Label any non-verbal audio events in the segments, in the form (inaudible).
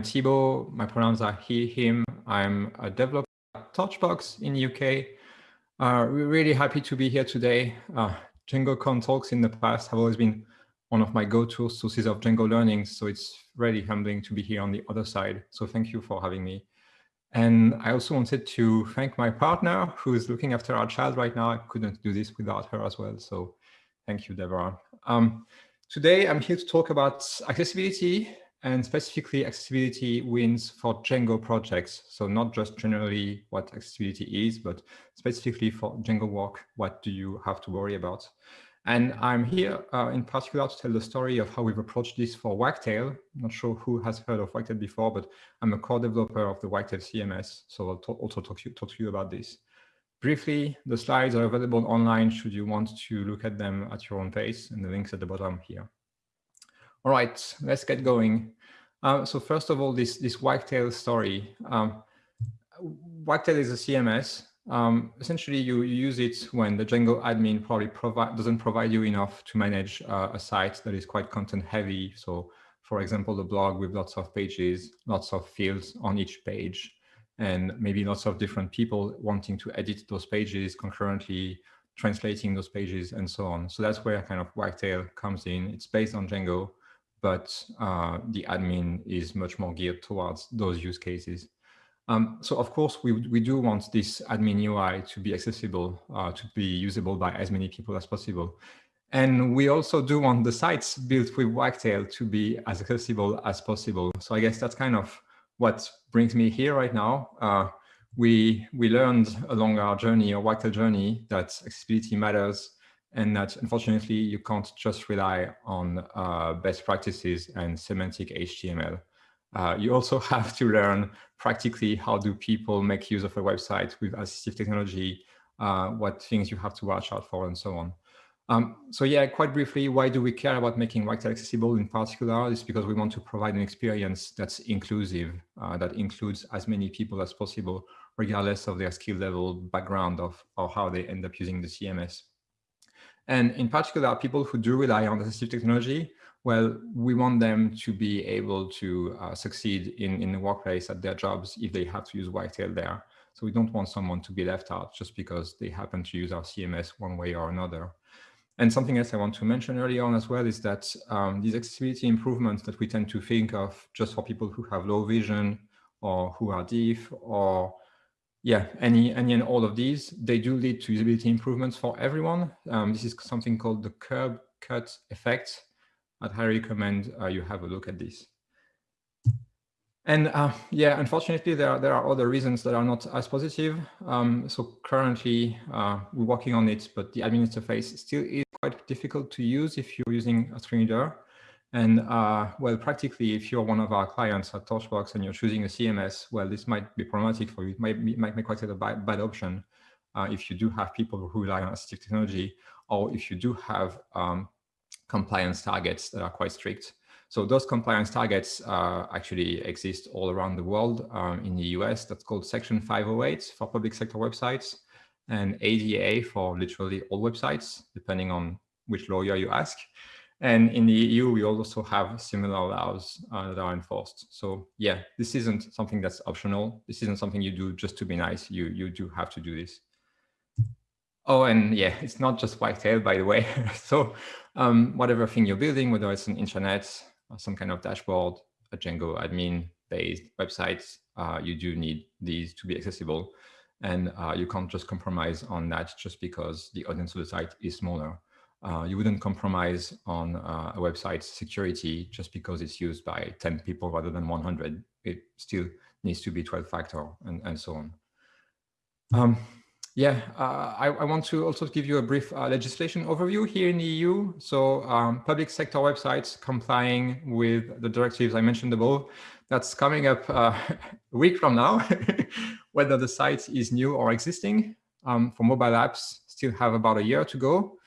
I'm Thibaut. My pronouns are he, him. I'm a developer at Torchbox in the UK. Uh, we're really happy to be here today. Uh, DjangoCon talks in the past have always been one of my go-to sources of Django learning. So it's really humbling to be here on the other side. So thank you for having me. And I also wanted to thank my partner who is looking after our child right now. I couldn't do this without her as well. So thank you, Deborah. Um, today, I'm here to talk about accessibility and specifically accessibility wins for Django projects. So not just generally what accessibility is, but specifically for Django work, what do you have to worry about? And I'm here uh, in particular to tell the story of how we've approached this for Wagtail. Not sure who has heard of Wagtail before, but I'm a core developer of the Wagtail CMS. So I'll also talk to, you, talk to you about this. Briefly, the slides are available online should you want to look at them at your own pace and the links at the bottom here. All right, let's get going. Uh, so first of all, this, this Wagtail story. Um, Wagtail is a CMS. Um, essentially, you, you, use it when the Django admin probably provide, doesn't provide you enough to manage uh, a site that is quite content heavy. So for example, the blog with lots of pages, lots of fields on each page, and maybe lots of different people wanting to edit those pages concurrently, translating those pages and so on. So that's where kind of Wagtail comes in. It's based on Django but uh, the admin is much more geared towards those use cases. Um, so of course, we, we do want this admin UI to be accessible, uh, to be usable by as many people as possible. And we also do want the sites built with Wagtail to be as accessible as possible. So I guess that's kind of what brings me here right now. Uh, we, we learned along our journey, our Wagtail journey, that accessibility matters and that unfortunately you can't just rely on uh, best practices and semantic HTML. Uh, you also (laughs) have to learn practically how do people make use of a website with assistive technology, uh, what things you have to watch out for and so on. Um, so yeah, quite briefly, why do we care about making Wagtail accessible in particular? It's because we want to provide an experience that's inclusive, uh, that includes as many people as possible, regardless of their skill level, background of, or how they end up using the CMS. And in particular, people who do rely on assistive technology, well, we want them to be able to uh, succeed in, in the workplace at their jobs if they have to use Wagtail there. So we don't want someone to be left out just because they happen to use our CMS one way or another. And something else I want to mention early on as well is that um, these accessibility improvements that we tend to think of just for people who have low vision or who are deaf or yeah, any, any and all of these, they do lead to usability improvements for everyone. Um, this is something called the curb cut effect. I'd highly recommend uh, you have a look at this. And uh, yeah, unfortunately, there are, there are other reasons that are not as positive. Um, so currently, uh, we're working on it, but the admin interface still is quite difficult to use if you're using a screen reader. And uh, well, practically, if you're one of our clients at Torchbox and you're choosing a CMS, well, this might be problematic for you. It might, might make quite a bad, bad option uh, if you do have people who rely on assistive technology, or if you do have um, compliance targets that are quite strict. So those compliance targets uh, actually exist all around the world. Um, in the US, that's called Section 508 for public sector websites, and ADA for literally all websites, depending on which lawyer you ask. And in the EU, we also have similar laws uh, that are enforced. So yeah, this isn't something that's optional. This isn't something you do just to be nice. You, you do have to do this. Oh, and yeah, it's not just Wagtail, by the way. (laughs) so um, whatever thing you're building, whether it's an intranet, or some kind of dashboard, a Django admin-based website, uh, you do need these to be accessible. And uh, you can't just compromise on that just because the audience of the site is smaller uh, you wouldn't compromise on uh, a website's security just because it's used by 10 people rather than 100. It still needs to be 12 factor and, and so on. Um, yeah, uh, I, I, want to also give you a brief uh, legislation overview here in the EU. So um, public sector websites complying with the directives I mentioned above, that's coming up uh, (laughs) a week from now, (laughs) whether the site is new or existing. Um, for mobile apps, still have about a year to go.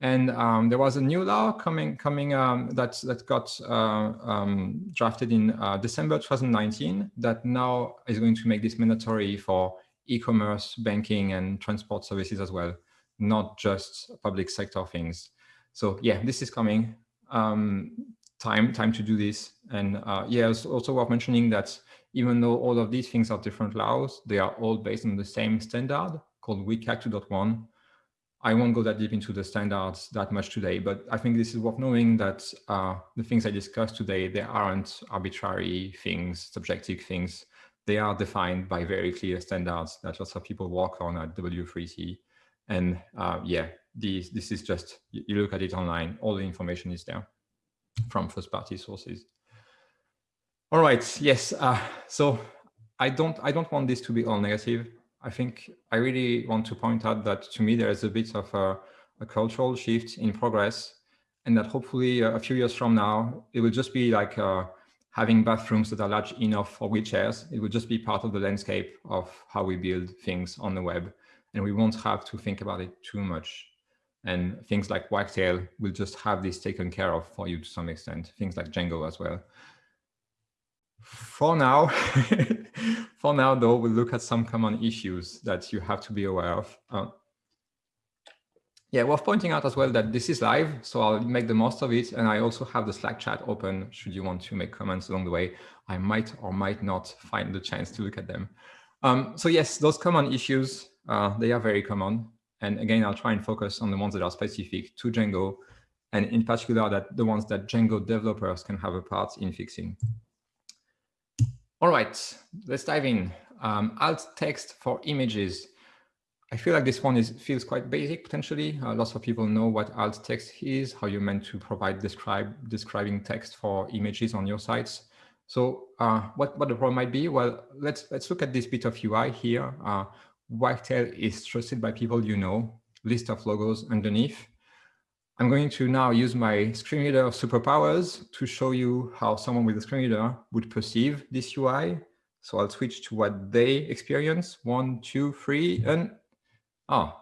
And um, there was a new law coming coming um, that that got uh, um, drafted in uh, December 2019 that now is going to make this mandatory for e-commerce, banking, and transport services as well, not just public sector things. So yeah, this is coming. Um, time time to do this. And uh, yeah, it's also worth mentioning that even though all of these things are different laws, they are all based on the same standard called WCAG 2.1. I won't go that deep into the standards that much today, but I think this is worth knowing that uh, the things I discussed today, they aren't arbitrary things, subjective things. They are defined by very clear standards that lots of people work on at W3C. And uh, yeah, these, this is just, you look at it online, all the information is there from first party sources. All right, yes, uh, so I don't, I don't want this to be all negative. I think I really want to point out that to me, there is a bit of a, a cultural shift in progress and that hopefully a few years from now, it will just be like uh, having bathrooms that are large enough for wheelchairs. It will just be part of the landscape of how we build things on the web. And we won't have to think about it too much. And things like Wagtail will just have this taken care of for you to some extent, things like Django as well. For now, (laughs) for now though, we'll look at some common issues that you have to be aware of. Uh, yeah, worth pointing out as well that this is live, so I'll make the most of it. And I also have the Slack chat open should you want to make comments along the way. I might or might not find the chance to look at them. Um, so yes, those common issues, uh, they are very common. And again, I'll try and focus on the ones that are specific to Django, and in particular, that the ones that Django developers can have a part in fixing. All right, let's dive in. Um, alt text for images. I feel like this one is feels quite basic potentially. Uh, lots of people know what alt text is, how you're meant to provide describe describing text for images on your sites. So uh, what, what the problem might be? Well, let's let's look at this bit of UI here. Uh, Wagtail is trusted by people you know, list of logos underneath. I'm going to now use my screen reader superpowers to show you how someone with a screen reader would perceive this UI. So I'll switch to what they experience. One, two, three, and oh,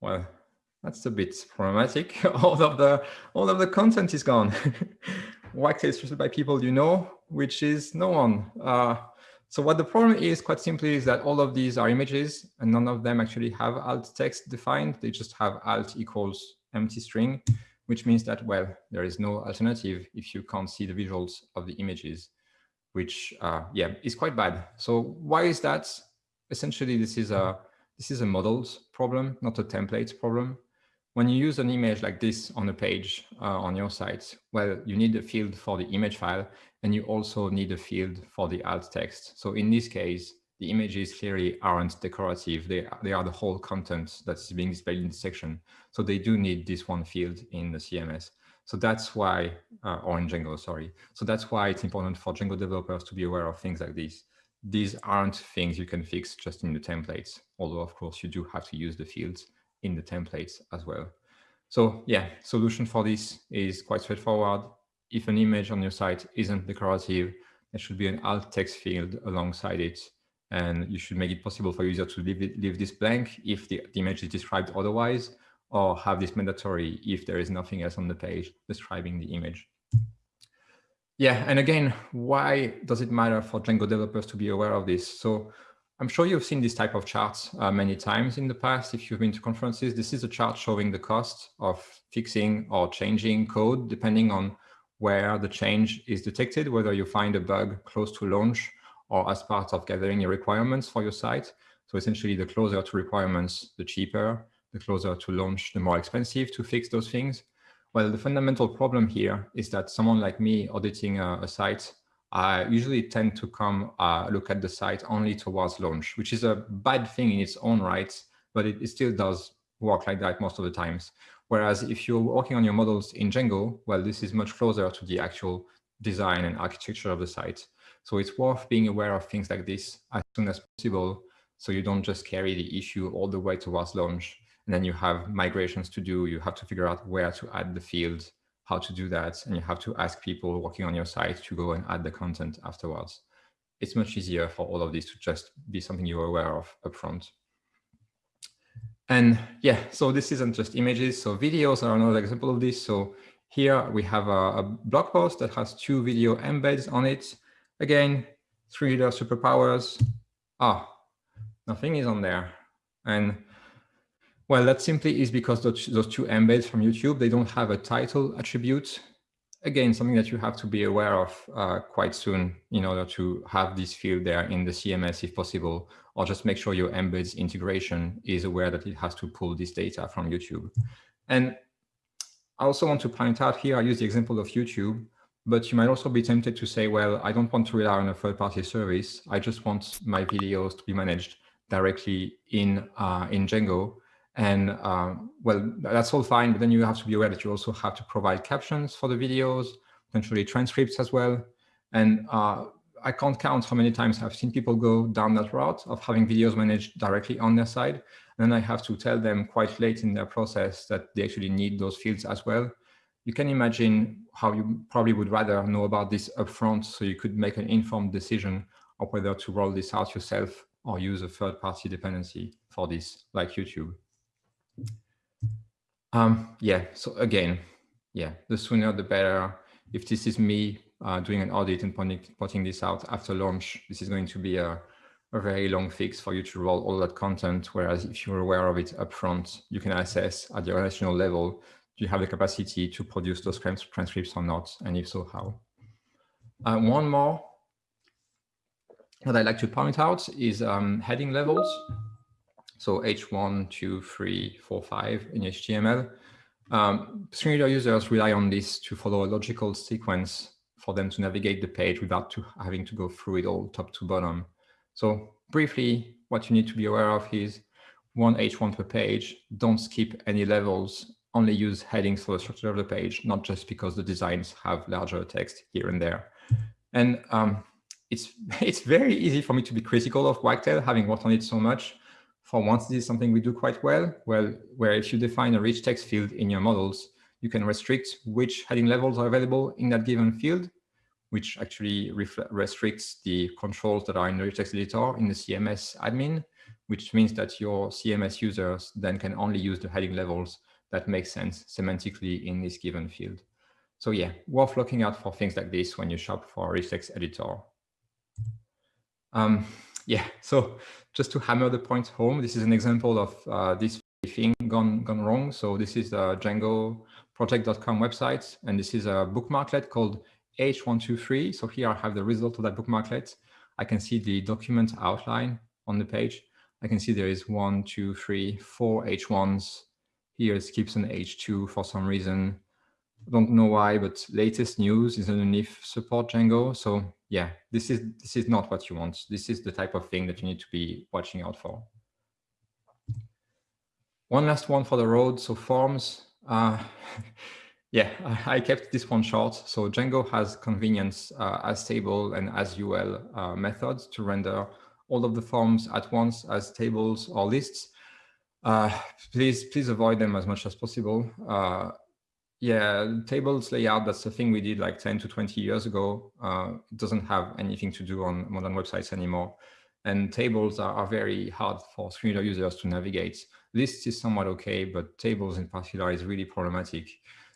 well, that's a bit problematic. (laughs) all of the all of the content is gone. (laughs) Wagtail is trusted by people you know, which is no one. Uh, so what the problem is quite simply is that all of these are images and none of them actually have alt text defined. They just have alt equals empty string, which means that, well, there is no alternative if you can't see the visuals of the images, which, uh, yeah, is quite bad. So why is that? Essentially, this is a this is a models problem, not a template problem. When you use an image like this on a page uh, on your site, well, you need a field for the image file, and you also need a field for the alt text. So in this case, the images clearly aren't decorative. They, they are the whole content that's being displayed in the section. So they do need this one field in the CMS. So that's why, uh, or in Django, sorry. So that's why it's important for Django developers to be aware of things like this. These aren't things you can fix just in the templates, although of course you do have to use the fields in the templates as well. So yeah, solution for this is quite straightforward. If an image on your site isn't decorative, there should be an alt text field alongside it. And you should make it possible for user to leave, it, leave this blank if the, the image is described otherwise, or have this mandatory if there is nothing else on the page describing the image. Yeah, and again, why does it matter for Django developers to be aware of this? So I'm sure you've seen this type of charts uh, many times in the past. If you've been to conferences, this is a chart showing the cost of fixing or changing code, depending on where the change is detected, whether you find a bug close to launch or as part of gathering your requirements for your site. So essentially, the closer to requirements, the cheaper, the closer to launch, the more expensive to fix those things. Well, the fundamental problem here is that someone like me auditing a, a site I usually tend to come uh, look at the site only towards launch, which is a bad thing in its own right, but it, it, still does work like that most of the times. Whereas if you're working on your models in Django, well, this is much closer to the actual design and architecture of the site. So it's worth being aware of things like this as soon as possible, so you don't just carry the issue all the way towards launch. And then you have migrations to do, you have to figure out where to add the field, how to do that. And you have to ask people working on your site to go and add the content afterwards. It's much easier for all of this to just be something you're aware of upfront. And yeah, so this isn't just images. So videos are another example of this. So here we have a, a blog post that has two video embeds on it. Again, screen reader superpowers. Ah, nothing is on there. And well, that simply is because those, those two embeds from YouTube, they don't have a title attribute. again, something that you have to be aware of uh, quite soon in order to have this field there in the CMS if possible, or just make sure your embeds integration is aware that it has to pull this data from YouTube. And I also want to point out here, I use the example of YouTube, but you might also be tempted to say, well, I don't want to rely on a third-party service. I just want my videos to be managed directly in, uh, in Django. And uh, well, that's all fine, but then you have to be aware that you also have to provide captions for the videos, potentially transcripts as well. And uh, I can't count how many times I've seen people go down that route of having videos managed directly on their side. And then I have to tell them quite late in their process that they actually need those fields as well. You can imagine how you probably would rather know about this upfront so you could make an informed decision of whether to roll this out yourself or use a third-party dependency for this, like YouTube. Um, yeah, so again, yeah, the sooner the better. If this is me uh, doing an audit and putting, this out after launch, this is going to be a, a very long fix for you to roll all that content. Whereas if you're aware of it upfront, you can assess at the organizational level, do you have the capacity to produce those transcripts or not? And if so, how? Uh, one more that I'd like to point out is um, heading levels. So H1, 2, 3, 4, 5 in HTML. Um, screen reader users rely on this to follow a logical sequence for them to navigate the page without to having to go through it all top to bottom. So briefly, what you need to be aware of is one H1 per page, don't skip any levels, only use headings for the structure of the page, not just because the designs have larger text here and there. And um, it's, (laughs) it's very easy for me to be critical of Wagtail, having worked on it so much for once this is something we do quite well, well, where if you define a rich text field in your models, you can restrict which heading levels are available in that given field, which actually restricts the controls that are in the rich text editor in the CMS admin, which means that your CMS users then can only use the heading levels that makes sense semantically in this given field. So yeah, worth looking out for things like this when you shop for text editor. Um, yeah, so just to hammer the point home, this is an example of uh, this thing gone gone wrong. So this is the Django project.com website, and this is a bookmarklet called H123. So here I have the result of that bookmarklet. I can see the document outline on the page. I can see there is one, two, three, four H1s. Here it skips an H2 for some reason. Don't know why, but latest news is underneath support Django. So yeah, this is this is not what you want. This is the type of thing that you need to be watching out for. One last one for the road. So forms. Uh, (laughs) yeah, I kept this one short. So Django has convenience uh, as table and as UL uh, methods to render all of the forms at once as tables or lists. Uh, please, please avoid them as much as possible. Uh, yeah, tables layout, that's the thing we did like 10 to 20 years ago. Uh, it doesn't have anything to do on modern websites anymore. And tables are, are very hard for screen reader users to navigate. Lists is somewhat okay, but tables in particular is really problematic.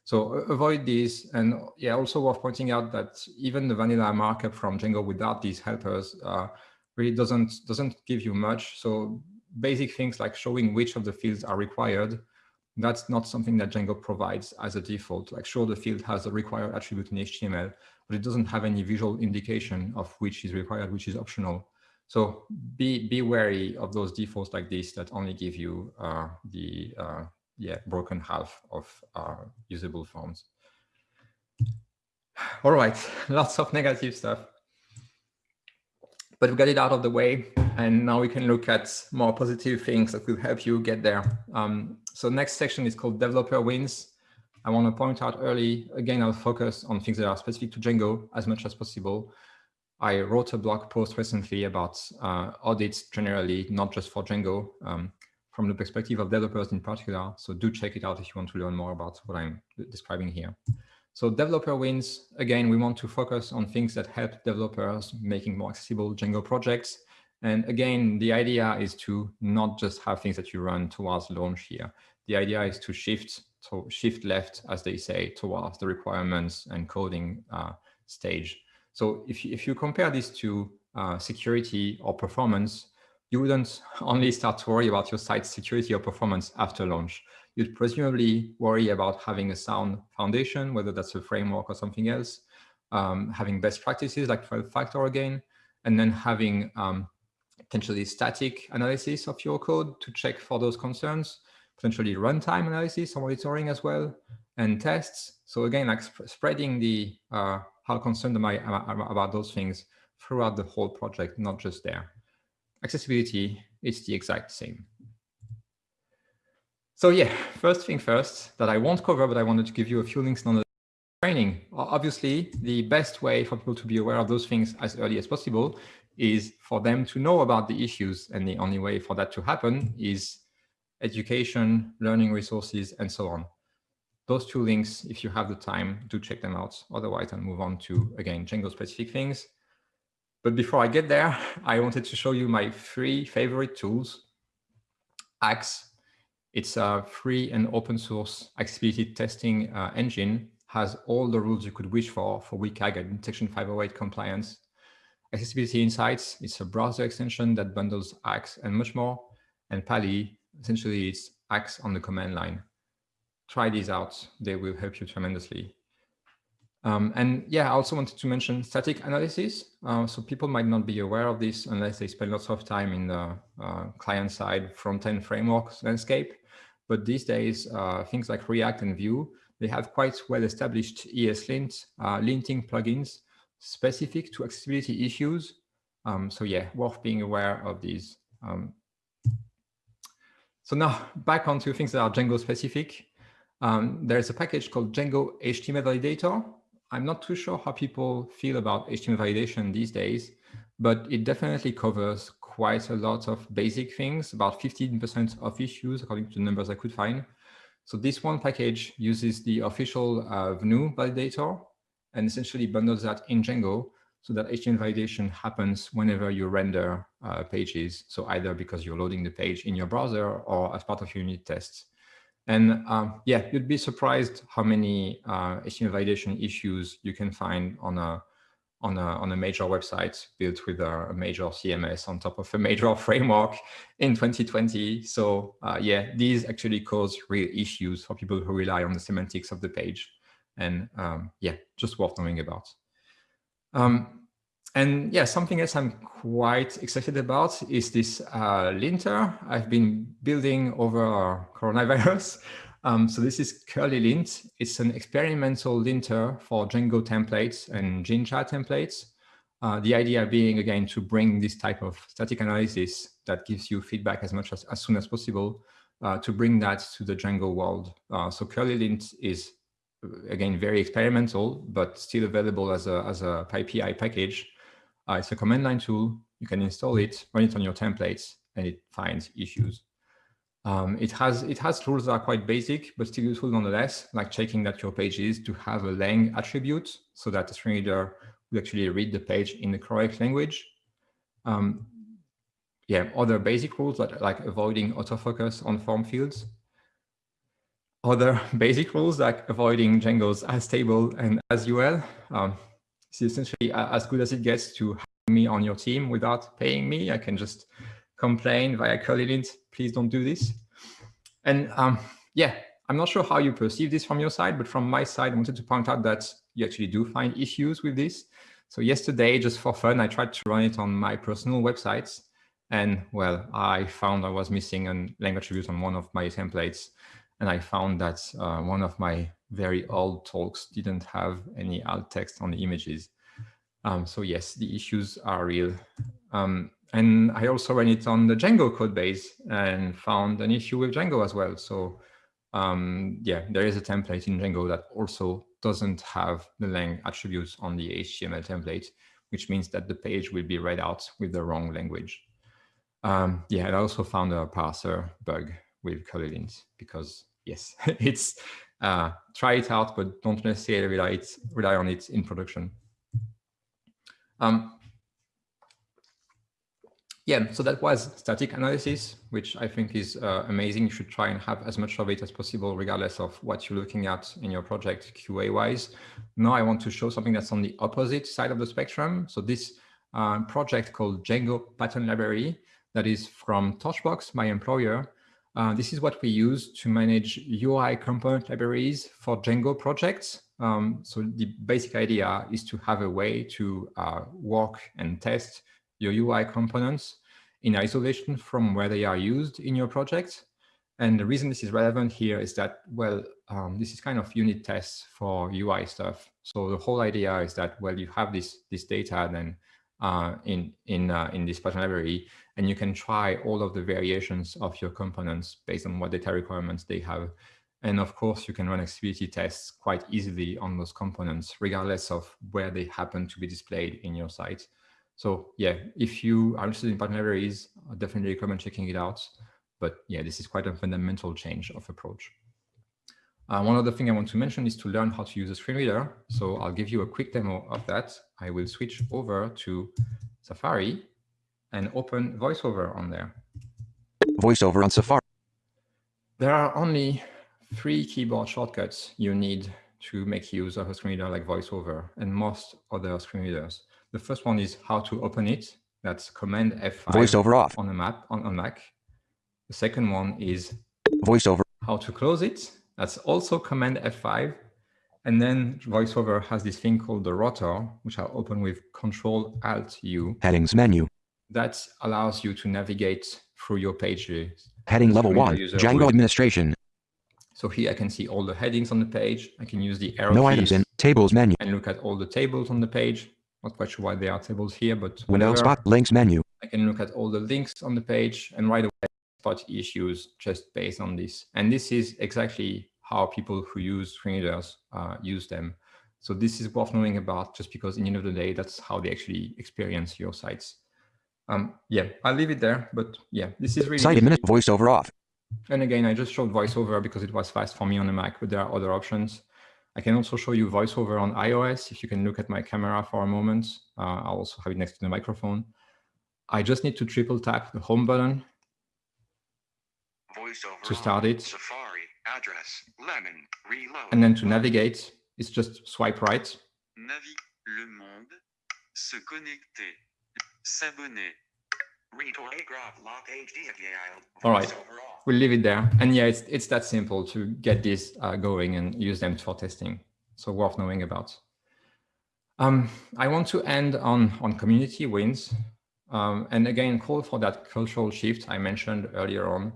So avoid these. And yeah, also worth pointing out that even the vanilla markup from Django without these helpers uh, really doesn't, doesn't give you much. So basic things like showing which of the fields are required that's not something that Django provides as a default. Like sure, the field has a required attribute in HTML, but it doesn't have any visual indication of which is required, which is optional. So be be wary of those defaults like this that only give you uh, the uh, yeah broken half of uh, usable forms. All right, (laughs) lots of negative stuff. But we got it out of the way, and now we can look at more positive things that will help you get there. Um, so next section is called developer wins. I want to point out early, again, I'll focus on things that are specific to Django as much as possible. I wrote a blog post recently about uh, audits generally, not just for Django, um, from the perspective of developers in particular. So do check it out if you want to learn more about what I'm describing here. So developer wins, again, we want to focus on things that help developers making more accessible Django projects. And again, the idea is to not just have things that you run towards launch here. The idea is to shift to shift left, as they say, towards the requirements and coding uh, stage. So if you, if you compare this to uh, security or performance, you wouldn't (laughs) only start to worry about your site's security or performance after launch. You'd presumably worry about having a sound foundation, whether that's a framework or something else, um, having best practices like 12 factor again, and then having um, potentially static analysis of your code to check for those concerns, potentially runtime analysis or monitoring as well, and tests. So again, like sp spreading the uh, how concerned am I about those things throughout the whole project, not just there. Accessibility, it's the exact same. So yeah, first thing first that I won't cover, but I wanted to give you a few links on the training. Obviously, the best way for people to be aware of those things as early as possible is for them to know about the issues. And the only way for that to happen is education, learning resources, and so on. Those two links, if you have the time, do check them out. Otherwise, I'll move on to, again, Django specific things. But before I get there, I wanted to show you my three favorite tools. Axe, it's a free and open source accessibility testing uh, engine, has all the rules you could wish for for WCAG and Section 508 compliance. Accessibility Insights, it's a browser extension that bundles Axe and much more. And Pa11y, essentially it's Axe on the command line. Try these out, they will help you tremendously. Um, and yeah, I also wanted to mention static analysis. Uh, so people might not be aware of this unless they spend lots of time in the uh, client-side front-end framework landscape. But these days, uh, things like React and Vue, they have quite well-established ESLint uh, linting plugins specific to accessibility issues. Um, so yeah, worth being aware of these. Um, so now back onto things that are Django specific. Um, there's a package called Django HTML Validator. I'm not too sure how people feel about HTML validation these days, but it definitely covers quite a lot of basic things, about 15% of issues, according to the numbers I could find. So this one package uses the official uh, validator and essentially bundles that in Django so that HTML validation happens whenever you render uh, pages. So either because you're loading the page in your browser or as part of your unit tests. And um, yeah, you'd be surprised how many uh, HTML validation issues you can find on a on a, on a major website built with a, a, major CMS on top of a (laughs) major framework in 2020. So uh, yeah, these actually cause real issues for people who rely on the semantics of the page. And um, yeah, just worth knowing about. Um, and yeah, something else I'm quite excited about is this uh, linter I've been building over coronavirus. (laughs) Um, so this is curlylint. It's an experimental linter for Django templates and Jinja templates. Uh, the idea being, again, to bring this type of static analysis that gives you feedback as much as, as soon as possible uh, to bring that to the Django world. Uh, so curlylint is, again, very experimental, but still available as a, as a PyPI package. Uh, it's a command line tool. You can install it, run it on your templates, and it finds issues. Um, it has it has rules that are quite basic, but still useful nonetheless, like checking that your page is to have a lang attribute so that the screen reader will actually read the page in the correct language. Um, yeah, other basic rules that, like avoiding autofocus on form fields. Other (laughs) basic rules like avoiding Django's as table and as UL. Um, it's essentially as good as it gets to have me on your team without paying me. I can just complain via curlylint, please don't do this. And um, yeah, I'm not sure how you perceive this from your side, but from my side, I wanted to point out that you actually do find issues with this. So yesterday, just for fun, I tried to run it on my personal websites. And well, I found I was missing a language attribute on one of my templates. And I found that uh, one of my very old talks didn't have any alt text on the images. Um, so yes, the issues are real. Um, and I also ran it on the Django code base and found an issue with Django as well. So um, yeah, there is a template in Django that also doesn't have the lang attributes on the HTML template, which means that the page will be read out with the wrong language. Um, yeah, I also found a parser bug with curlylint because yes, (laughs) it's uh, try it out, but don't necessarily rely, it, rely on it in production. Um, yeah, so that was static analysis, which I think is uh, amazing. You should try and have as much of it as possible, regardless of what you're looking at in your project QA-wise. Now I want to show something that's on the opposite side of the spectrum. So this uh, project called Django Pattern Library that is from Torchbox, my employer, Uh, this is what we use to manage UI component libraries for Django projects. Um, so the basic idea is to have a way to uh, work and test your UI components in isolation from where they are used in your project. And the reason this is relevant here is that, well, um, this is kind of unit tests for UI stuff. So the whole idea is that, well, you have this, this data then uh, in, in, uh, in this Python library, and you can try all of the variations of your components based on what data requirements they have. And of course, you can run accessibility tests quite easily on those components, regardless of where they happen to be displayed in your site. So yeah, if you are interested in Python libraries, I definitely recommend checking it out. But yeah, this is quite a fundamental change of approach. Uh, one other thing I want to mention is to learn how to use a screen reader. So I'll give you a quick demo of that. I will switch over to Safari and open VoiceOver on there. VoiceOver on Safari. There are only three keyboard shortcuts you need to make use of a screen reader like VoiceOver and most other screen readers. The first one is how to open it. That's Command F5 VoiceOver off on a map on, on Mac. The second one is VoiceOver. How to close it. That's also Command F5. And then VoiceOver has this thing called the rotor, which I'll open with Control Alt U. Headings menu. That allows you to navigate through your pages. Heading level one, Django would. administration. So here I can see all the headings on the page. I can use the arrow no keys items in tables menu and look at all the tables on the page. Not quite sure why there are tables here, but window spot links menu. I can look at all the links on the page and right away spot issues just based on this. And this is exactly how people who use screen readers uh, use them. So this is worth knowing about just because in the end of the day, that's how they actually experience your sites. Um, yeah, I'll leave it there, but yeah, this is really- Site minute voiceover off. And again, I just showed voiceover because it was fast for me on the Mac, but there are other options. I can also show you voiceover on iOS. If you can look at my camera for a moment, uh, I'll also have it next to the microphone. I just need to triple tap the home button VoiceOver to start it. Safari, address, lemon, reload. And then to navigate, it's just swipe right. Navi, le monde, se connecter, s'abonner. All right. We'll leave it there. And yeah, it's, it's that simple to get this uh, going and use them for testing. So worth knowing about. Um, I want to end on, on community wins. Um, and again, call for that cultural shift I mentioned earlier on.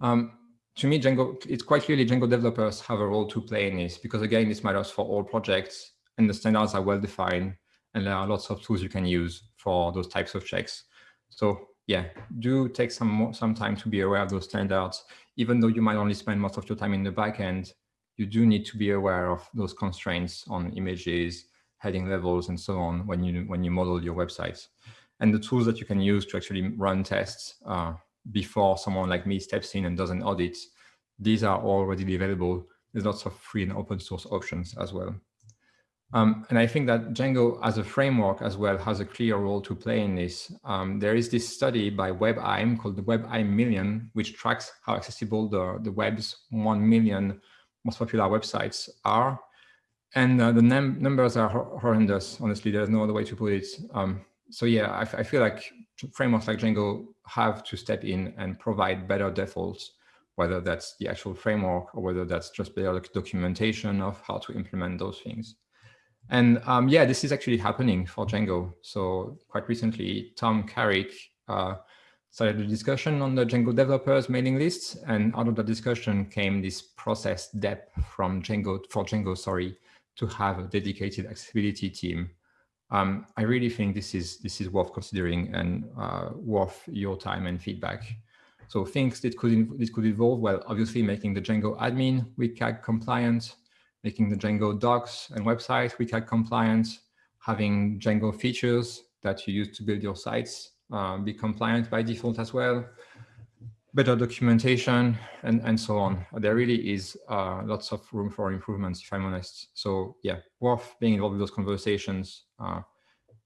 Um, to me, Django, it's quite clearly Django developers have a role to play in this because again, this matters for all projects and the standards are well defined and there are lots of tools you can use for those types of checks. So yeah, do take some more, some time to be aware of those standards. Even though you might only spend most of your time in the backend, you do need to be aware of those constraints on images, heading levels, and so on when you when you model your websites. And the tools that you can use to actually run tests uh, before someone like me steps in and does an audit, these are already available. There's lots of free and open source options as well. Um, and I think that Django as a framework as well has a clear role to play in this. Um, there is this study by WebAIM called the WebAIM Million, which tracks how accessible the, the web's 1 million most popular websites are. And uh, the num numbers are horrendous, honestly, there's no other way to put it. Um, so yeah, I, I feel like frameworks like Django have to step in and provide better defaults, whether that's the actual framework or whether that's just better documentation of how to implement those things. And um, yeah, this is actually happening for Django. So quite recently, Tom Carrick uh, started a discussion on the Django developers mailing lists. And out of the discussion came this process dep from Django for Django, sorry, to have a dedicated accessibility team. Um, I really think this is this is worth considering and uh, worth your time and feedback. So things that could this could involve, well, obviously making the Django admin WCAG compliant, making the Django docs and websites WCAG compliant, having Django features that you use to build your sites uh, be compliant by default as well, better documentation, and, and so on. There really is uh, lots of room for improvements, if I'm honest. So yeah, worth being involved in those conversations uh,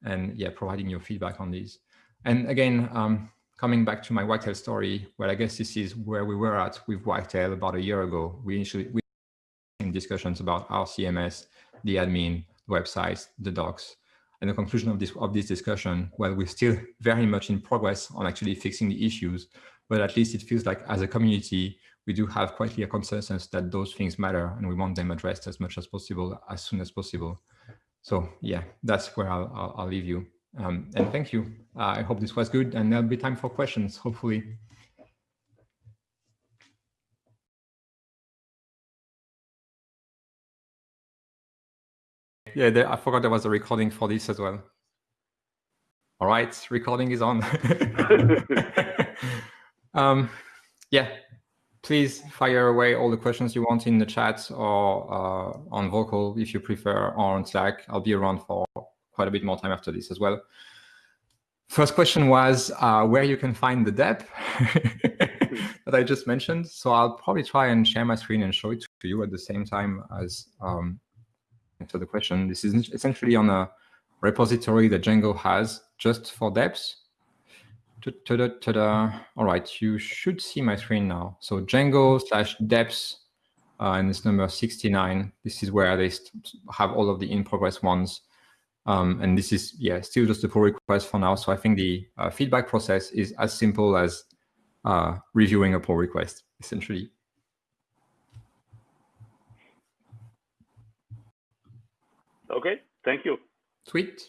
and yeah, providing your feedback on these. And again, um, coming back to my Wagtail story, well, I guess this is where we were at with Wagtail about a year ago. We initially, we discussions about our CMS, the admin, websites, the docs. And the conclusion of this of this discussion, well, we're still very much in progress on actually fixing the issues, but at least it feels like as a community, we do have quite clear consensus that those things matter and we want them addressed as much as possible, as soon as possible. So yeah, that's where I'll, I'll, I'll leave you. Um, and thank you. Uh, I hope this was good and there'll be time for questions, hopefully. Yeah, there, I forgot there was a recording for this as well. All right, recording is on. (laughs) um, yeah, please fire away all the questions you want in the chat or uh, on Vocal if you prefer, or on Slack. I'll be around for quite a bit more time after this as well. First question was uh, where you can find the DEP (laughs) that I just mentioned. So I'll probably try and share my screen and show it to you at the same time as um, answer the question. This is essentially on a repository that Django has just for deps. Ta-da, ta-da. All right, you should see my screen now. So Django slash deps, uh, and it's number 69. This is where they have all of the in progress ones. Um, and this is, yeah, still just a pull request for now. So I think the uh, feedback process is as simple as uh, reviewing a pull request, essentially. Okay, thank you. Sweet.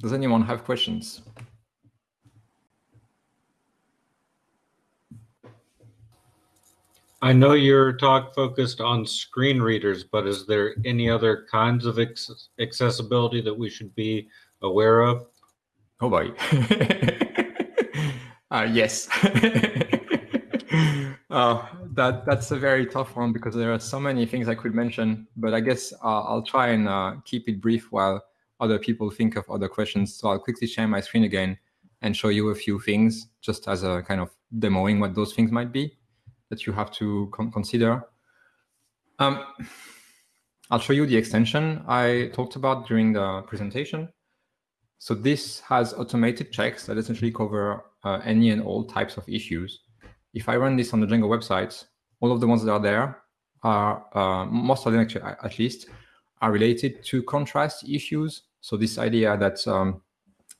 Does anyone have questions? I know your talk focused on screen readers, but is there any other kinds of accessibility that we should be aware of? Oh boy. (laughs) uh, yes. uh, (laughs) that that's a very tough one because there are so many things I could mention, but I guess uh, I'll try and uh, keep it brief while other people think of other questions. So I'll quickly share my screen again and show you a few things just as a kind of demoing what those things might be that you have to con consider. Um, I'll show you the extension I talked about during the presentation. So this has automated checks that essentially cover uh, any and all types of issues. If I run this on the Django websites, all of the ones that are there are, uh, most of them actually, at least, are related to contrast issues so this idea that um,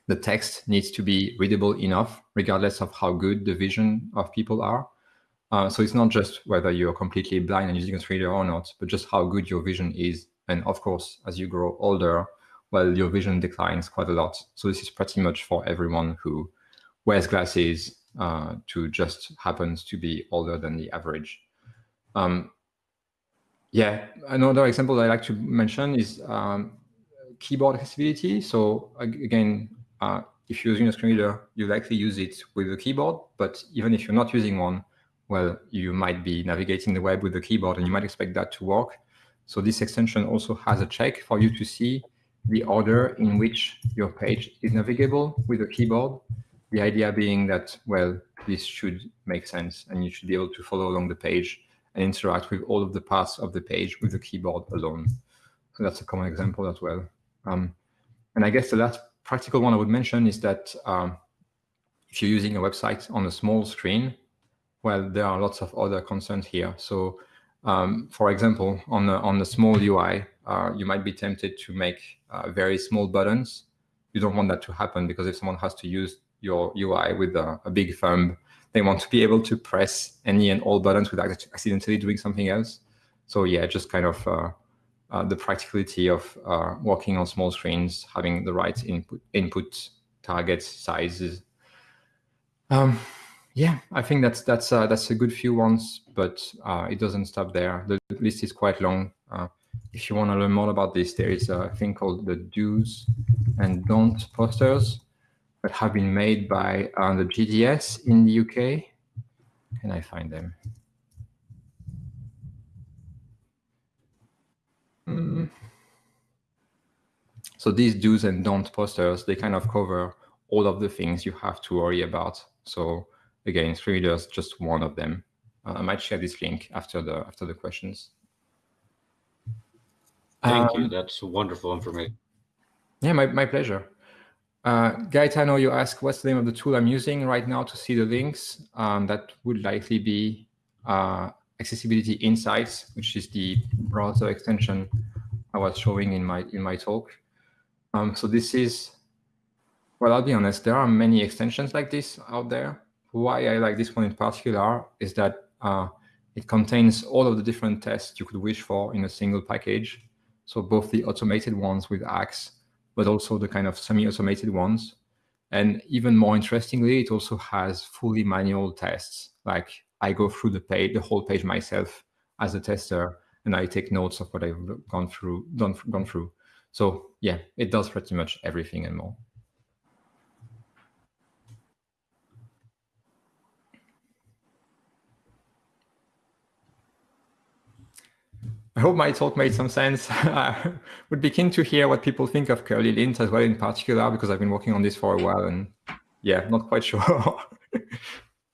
the text needs to be readable enough, regardless of how good the vision of people are. Uh, so it's not just whether you're completely blind and using a reader or not, but just how good your vision is. And of course, as you grow older, well, your vision declines quite a lot. So this is pretty much for everyone who wears glasses uh, to just happens to be older than the average. Um, yeah, another example I like to mention is um, keyboard accessibility. So again, uh, if you're using a screen reader, you likely use it with the keyboard. But even if you're not using one, well, you might be navigating the web with the keyboard and you might expect that to work. So this extension also has a check for you to see the order in which your page is navigable with the keyboard. The idea being that, well, this should make sense and you should be able to follow along the page and interact with all of the parts of the page with the keyboard alone. So that's a common example as well. Um, and I guess the last practical one I would mention is that um, if you're using a website on a small screen, well, there are lots of other concerns here. So um, for example, on the, on the small UI, uh, you might be tempted to make uh, very small buttons. You don't want that to happen because if someone has to use your UI with a, a big thumb, they want to be able to press any and all buttons without accidentally doing something else. So yeah, just kind of uh, uh, the practicality of uh, working on small screens, having the right input, input targets, sizes. Um, yeah, I think that's that's uh, that's a good few ones, but uh, it doesn't stop there. The list is quite long. Uh, if you want to learn more about this, there is a thing called the do's and don't posters that have been made by uh, the GDS in the UK. Can I find them? Mm. So these do's and don't posters, they kind of cover all of the things you have to worry about. So again, screen readers, just one of them. Uh, I might share this link after the after the questions. Thank um, you. That's wonderful information. Yeah, my, my pleasure. Uh, Gaetano, you ask what's the name of the tool I'm using right now to see the links. Um, that would likely be uh, Accessibility Insights, which is the browser extension I was showing in my in my talk. Um, so this is, well, I'll be honest, there are many extensions like this out there. Why I like this one in particular is that uh, it contains all of the different tests you could wish for in a single package. So both the automated ones with Axe, but also the kind of semi-automated ones. And even more interestingly, it also has fully manual tests. Like I go through the page, the whole page myself as a tester, and I take notes of what I've gone through, done, gone through. So yeah, it does pretty much everything and more. I hope my talk made some sense. (laughs) I would be keen to hear what people think of curlylint as well in particular, because I've been working on this for a while and yeah, not quite (laughs) sure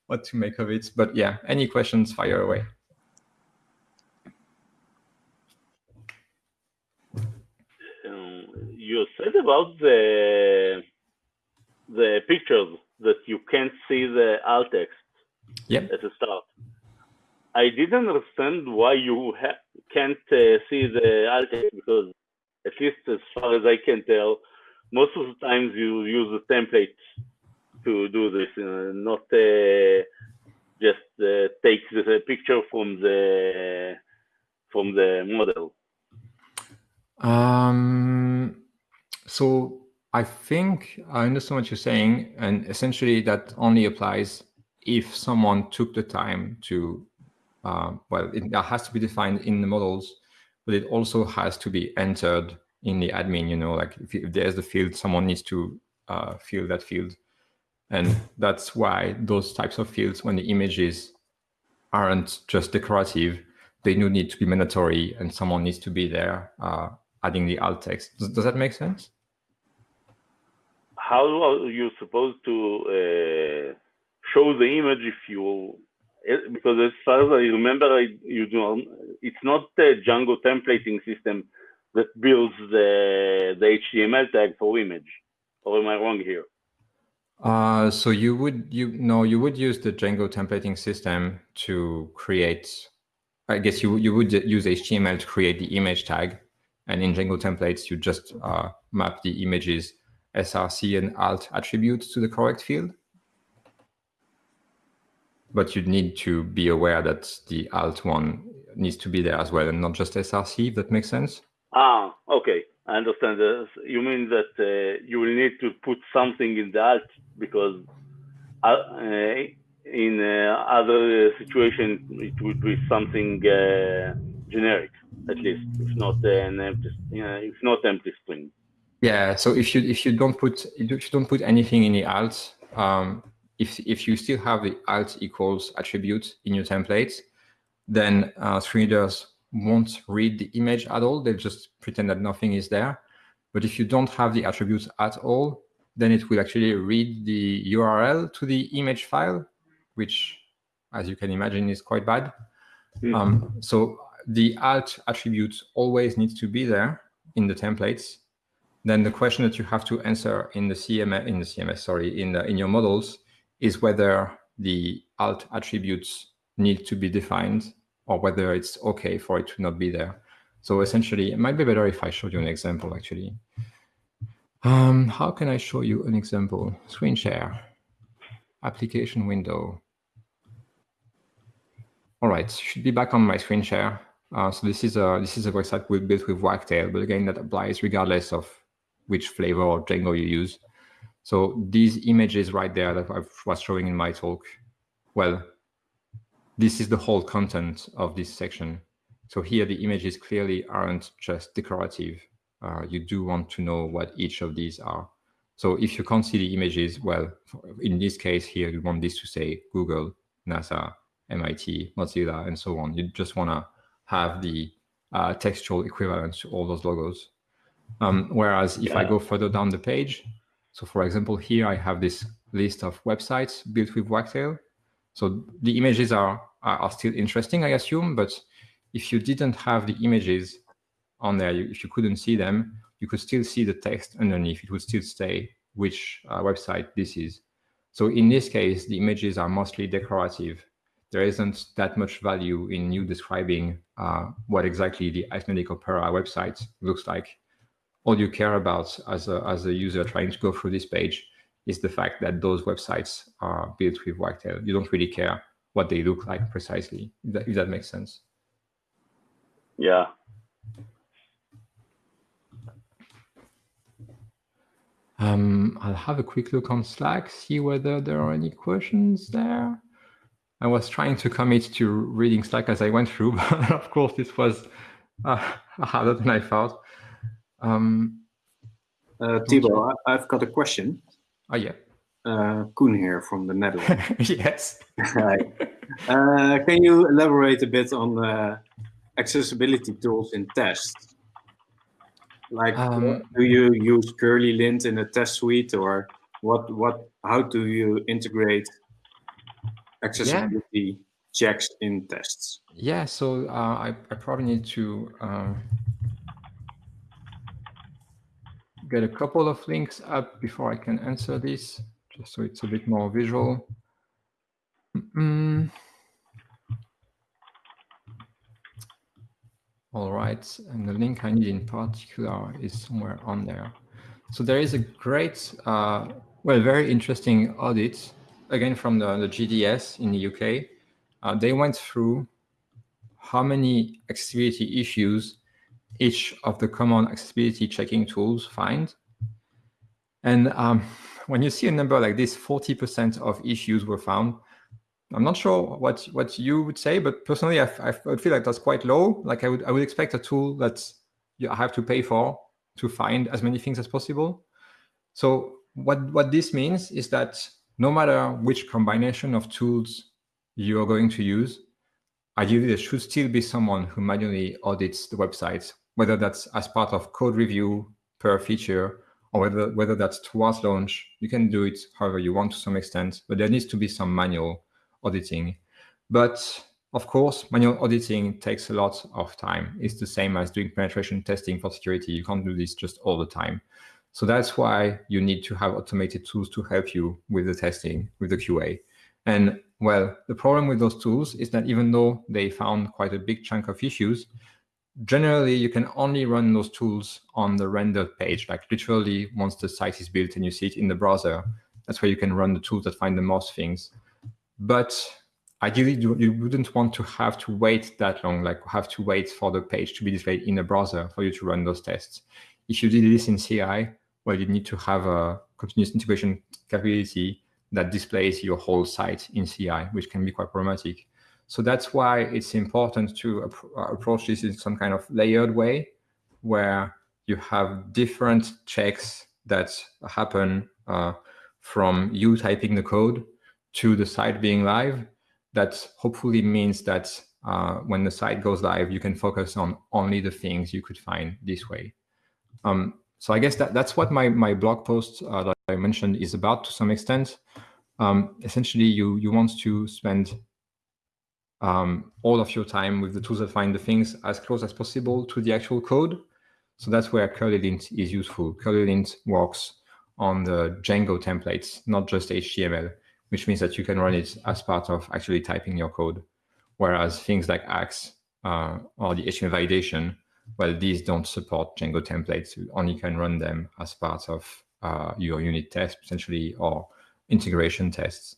what to make of it. But yeah, any questions, fire away. Um, you said about the the pictures that you can't see the alt text yep. at the start. I didn't understand why you can't uh, see the alt text because, at least as far as I can tell, most of the times you use the template to do this, uh, not uh, just uh, take the picture from the from the model. Um, so I think I understand what you're saying, and essentially that only applies if someone took the time to uh, well, it has to be defined in the models, but it also has to be entered in the admin, you know, like if, if there's the field, someone needs to uh, fill that field. And that's why those types of fields, when the images aren't just decorative, they do need to be mandatory and someone needs to be there uh, adding the alt text. Does, does, that make sense? How are you supposed to uh, show the image if you because as far as I remember, I, you do it's not the Django templating system that builds the the HTML tag for image, or am I wrong here? Uh, so you would you no you would use the Django templating system to create. I guess you you would use HTML to create the image tag, and in Django templates you just uh, map the images SRC and alt attributes to the correct field but you'd need to be aware that the alt one needs to be there as well and not just SRC, if that makes sense. Ah, okay. I understand. This. You mean that uh, you will need to put something in the alt because uh, in uh, other situations it would be something uh, generic, at least, if not an empty, if not empty string. Yeah. So if you if you don't put if you don't put anything in the alt, um, if, if you still have the alt equals attribute in your template, then uh, screen readers won't read the image at all. They'll just pretend that nothing is there. But if you don't have the attributes at all, then it will actually read the URL to the image file, which, as you can imagine, is quite bad. Mm um, so the alt attribute always needs to be there in the templates. Then the question that you have to answer in the CMS, in the CMS, sorry, in the, in your models is whether the alt attributes need to be defined or whether it's okay for it to not be there. So essentially, it might be better if I showed you an example, actually. Um, how can I show you an example? Screen share, application window. All right, should be back on my screen share. Uh, so this is a this is a website we built with Wagtail, but again, that applies regardless of which flavor or Django you use. So these images right there that I was showing in my talk, well, this is the whole content of this section. So here the images clearly aren't just decorative. Uh, you do want to know what each of these are. So if you can't see the images, well, in this case here, you want this to say Google, NASA, MIT, Mozilla, and so on. You just want to have the uh, textual equivalent to all those logos. Um, whereas if yeah. I go further down the page, so for example, here I have this list of websites built with Wagtail. So the images are, are, still interesting, I assume, but if you didn't have the images on there, you, if you couldn't see them, you could still see the text underneath. It would still say which uh, website this is. So in this case, the images are mostly decorative. there isn't that much value in you describing uh, what exactly the Icelandic Opera website looks like. All you care about as a, as a user trying to go through this page is the fact that those websites are built with Wagtail. You don't really care what they look like precisely, if that, if that makes sense. Yeah. Um, I'll have a quick look on Slack, see whether there are any questions there. I was trying to commit to reading Slack as I went through, (laughs) but of course this was uh, harder than I thought. Um, uh, Thibault, I've got a question. Oh yeah. Uh, Koen here from the Netherlands. (laughs) yes. (laughs) Hi. Uh, can you elaborate a bit on uh, accessibility tools in tests? Like, Um, do you use curlylint in a test suite, or what? What? How do you integrate accessibility checks in tests? Yeah, so uh, I, I probably need to uh, get a couple of links up before I can answer this, just so it's a bit more visual. Mm. All right, and the link I need in particular is somewhere on there. So there is a great, uh, well, very interesting audit, again from the, the GDS in the UK. Uh, they went through how many accessibility issues each of the common accessibility checking tools find. And um, when you see a number like this, 40% of issues were found. I'm not sure what, what you would say, but personally, I, I feel like that's quite low. Like I would, I would expect a tool that you have to pay for to find as many things as possible. So what, what this means is that no matter which combination of tools you are going to use, ideally there should still be someone who manually audits the website, whether that's as part of code review per feature, or whether, whether that's towards launch. You can do it however you want to some extent, but there needs to be some manual auditing. But of course, manual auditing takes a lot of time. It's the same as doing penetration testing for security. You can't do this just all the time. So that's why you need to have automated tools to help you with the testing, with the QA. And well, the problem with those tools is that even though they found quite a big chunk of issues, generally you can only run those tools on the rendered page, like literally once the site is built and you see it in the browser, that's where you can run the tools that find the most things. But ideally you wouldn't want to have to wait that long, like have to wait for the page to be displayed in the browser for you to run those tests. If you did this in CI, well, you need to have a continuous integration capability that displays your whole site in CI, which can be quite problematic. So that's why it's important to ap approach this in some kind of layered way, where you have different checks that happen uh, from you typing the code to the site being live. That hopefully means that uh, when the site goes live, you can focus on only the things you could find this way. Um, so I guess that that's what my my blog post uh, that I mentioned is about to some extent. Um, essentially, you you want to spend um, all of your time with the tools that find the things as close as possible to the actual code. So that's where curlylint is useful. Curlylint works on the Django templates, not just HTML, which means that you can run it as part of actually typing your code. Whereas things like Axe uh, or the HTML validation well, these don't support Django templates. You only can run them as part of uh, your unit test, potentially, or integration tests.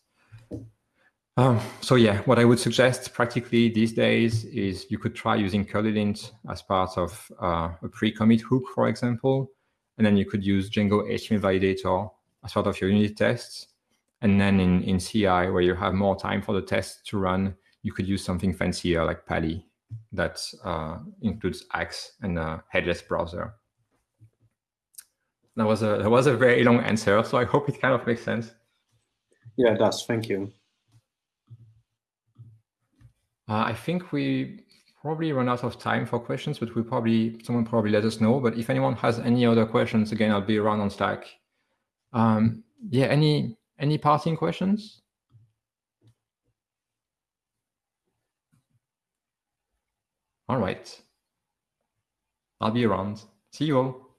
Um, so yeah, what I would suggest practically these days is you could try using curlylint as part of uh, a pre-commit hook, for example, and then you could use Django HTML validator as part of your unit tests. And then in, in CI, where you have more time for the test to run, you could use something fancier like Pa11y that uh, includes Axe and a headless browser. That was a that was a very long answer, so I hope it kind of makes sense. Yeah, it does. Thank you. Uh, I think we probably run out of time for questions, but we probably someone probably let us know. But if anyone has any other questions, again, I'll be around on Slack. Um, yeah, any any parting questions? All right. I'll be around. See you all.